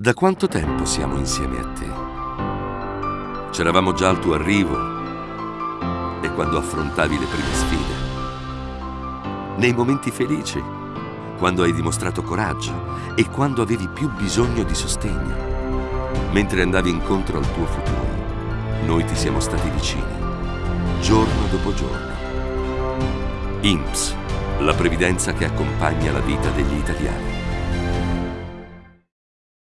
Da quanto tempo siamo insieme a te? C'eravamo già al tuo arrivo e quando affrontavi le prime sfide. Nei momenti felici, quando hai dimostrato coraggio e quando avevi più bisogno di sostegno. Mentre andavi incontro al tuo futuro, noi ti siamo stati vicini, giorno dopo giorno. INPS, la previdenza che accompagna la vita degli italiani.